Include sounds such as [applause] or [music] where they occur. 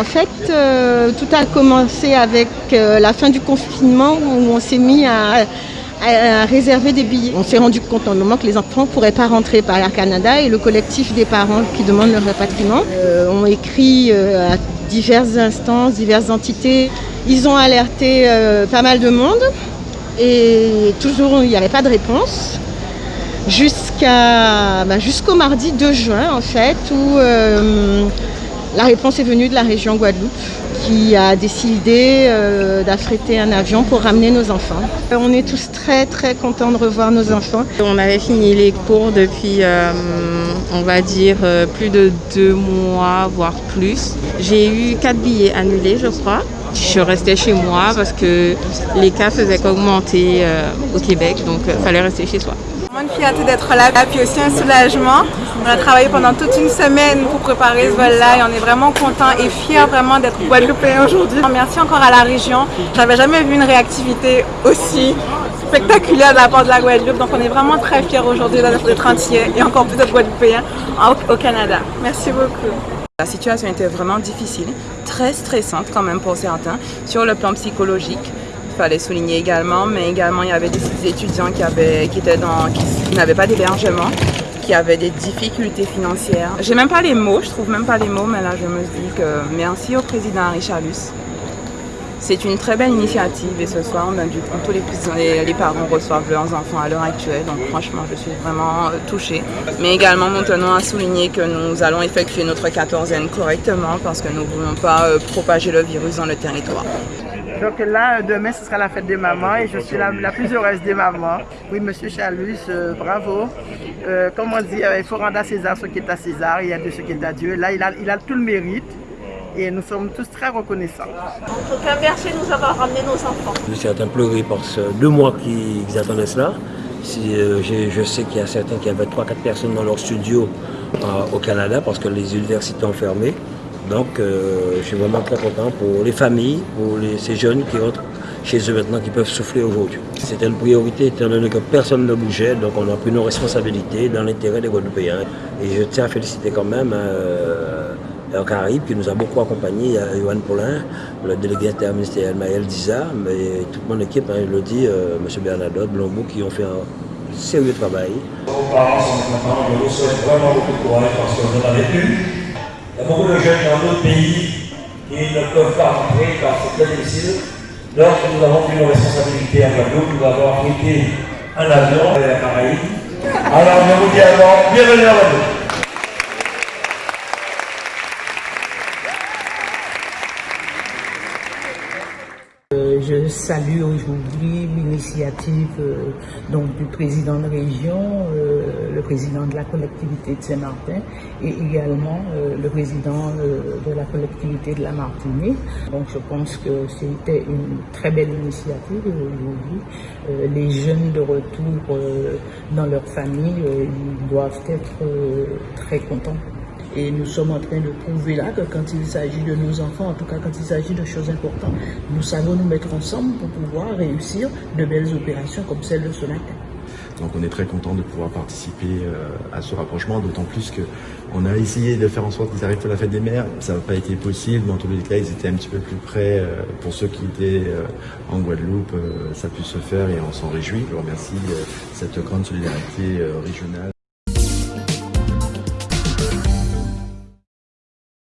En fait, euh, tout a commencé avec euh, la fin du confinement où on s'est mis à, réserver des billets. On s'est rendu compte en moment que les enfants ne pourraient pas rentrer par Air Canada et le collectif des parents qui demandent leur rapatriement euh, ont écrit à diverses instances, diverses entités. Ils ont alerté pas mal de monde et toujours il n'y avait pas de réponse bah, jusqu'au mardi 2 juin en fait où euh, la réponse est venue de la région Guadeloupe qui a décidé euh, d'affréter un avion pour ramener nos enfants. On est tous très très contents de revoir nos enfants. On avait fini les cours depuis, euh, on va dire, euh, plus de deux mois, voire plus. J'ai eu quatre billets annulés, je crois. Je restais chez moi parce que les cas faisaient qu'augmenter euh, au Québec, donc il fallait rester chez soi. Vraiment une fierté d'être là, puis aussi un soulagement. On a travaillé pendant toute une semaine pour préparer ce vol-là et on est vraiment content et fiers vraiment d'être guadeloupéens aujourd'hui. Merci encore à la région. J'avais jamais vu une réactivité aussi spectaculaire de la part de la Guadeloupe, donc on est vraiment très fiers aujourd'hui d'être entiers et encore plus d'être guadeloupéens au Canada. Merci beaucoup. La situation était vraiment difficile, très stressante quand même pour certains, sur le plan psychologique. Fallait souligner également, mais également il y avait des étudiants qui, avaient, qui, étaient dans, qui n'avaient pas d'hébergement, qui avaient des difficultés financières. J'ai même pas les mots, je trouve même pas les mots, mais là je me dis que merci au président Richarlus. C'est une très belle initiative et ce soir, on a du, tous les parents reçoivent leurs enfants à l'heure actuelle. Donc franchement, je suis vraiment euh, touchée. Mais également, nous tenons à souligner que nous allons effectuer notre quatorzaine correctement parce que nous ne voulons pas euh, propager le virus dans le territoire. Donc là, demain, ce sera la fête des mamans et je suis la, la plus heureuse des mamans. [laughs] Oui, Monsieur Chalus, euh, bravo. Euh, comme on dit, euh, il faut rendre à César ce qui est à César, il y a de ce qui est à Dieu. Là, il a, il a tout le mérite et nous sommes tous très reconnaissants. En tout cas, merci de nous avoir ramené nos enfants. Je suis en pleuré parce que deux mois qu'ils attendaient cela. Si, euh, je, je sais qu'il y a certains qui avaient 3-4 personnes dans leur studio euh, au Canada parce que les universités ont fermé. Donc euh, je suis vraiment très content pour les familles, pour ces jeunes qui rentrent chez eux maintenant, qui peuvent souffler aujourd'hui. C'était une priorité étant donné que personne ne bougeait, donc on a pris nos responsabilités dans l'intérêt des Guadeloupéens. Et je tiens à féliciter quand même euh, Caraïbes qui nous a beaucoup accompagnés, à Yohan Paulin, le délégué interministériel Maël Diza, mais toute mon équipe, hein, je le dis, euh, M. Bernadotte, Blombo, qui ont fait un sérieux travail. Parents je vous souhaite vraiment beaucoup de courage parce. Beaucoup de jeunes dans d'autres pays qui ne peuvent pas rentrer car c'est très difficile. Donc nous avons pris nos responsabilités à Guadeloupe, nous avons affrété un avion vers la Caraïbe. Alors je vous dis bienvenue à Guadeloupe. Je salue aujourd'hui l'initiative euh, du président de région, euh, le président de la collectivité de Saint-Martin et également euh, le président de la collectivité de la Martinique. Donc je pense que c'était une très belle initiative aujourd'hui. Les jeunes de retour dans leur famille, ils doivent être très contents. Et nous sommes en train de prouver là que quand il s'agit de nos enfants, en tout cas quand il s'agit de choses importantes, nous savons nous mettre ensemble pour pouvoir réussir de belles opérations comme celle de ce matin. Donc on est très content de pouvoir participer euh, à ce rapprochement, d'autant plus que on a essayé de faire en sorte qu'ils arrivent pour la fête des mères. Ça n'a pas été possible, mais en tous les cas, ils étaient un petit peu plus près. euh, pour ceux qui étaient euh, en Guadeloupe, ça a pu se faire et on s'en réjouit. Je remercie cette grande solidarité régionale.